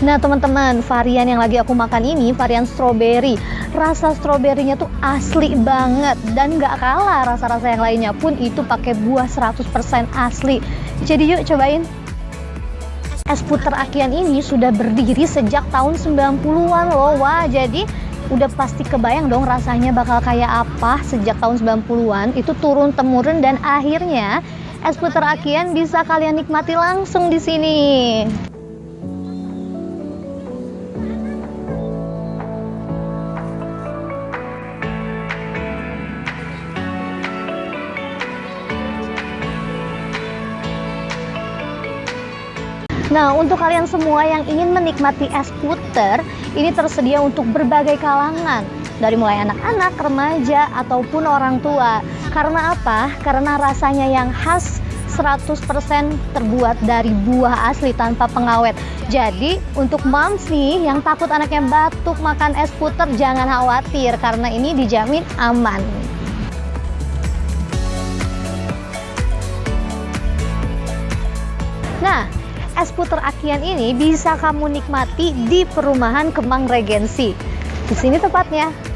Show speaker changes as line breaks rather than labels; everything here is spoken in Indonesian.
Nah teman-teman, varian yang lagi aku makan ini varian strawberry. Rasa stroberinya tuh asli banget dan gak kalah rasa-rasa yang lainnya pun itu pakai buah 100% asli. Jadi yuk cobain. Es puter Akian ini sudah berdiri sejak tahun 90-an loh. Wah, jadi udah pasti kebayang dong rasanya bakal kayak apa sejak tahun 90-an. Itu turun temurun dan akhirnya es puter Akian bisa kalian nikmati langsung di sini. Nah, untuk kalian semua yang ingin menikmati es puter, ini tersedia untuk berbagai kalangan, dari mulai anak-anak, remaja, ataupun orang tua. Karena apa? Karena rasanya yang khas 100% terbuat dari buah asli tanpa pengawet. Jadi, untuk moms nih yang takut anaknya batuk makan es puter, jangan khawatir karena ini dijamin aman. Nah, es puter Akian ini bisa kamu nikmati di perumahan Kemang Regensi. Di sini tepatnya.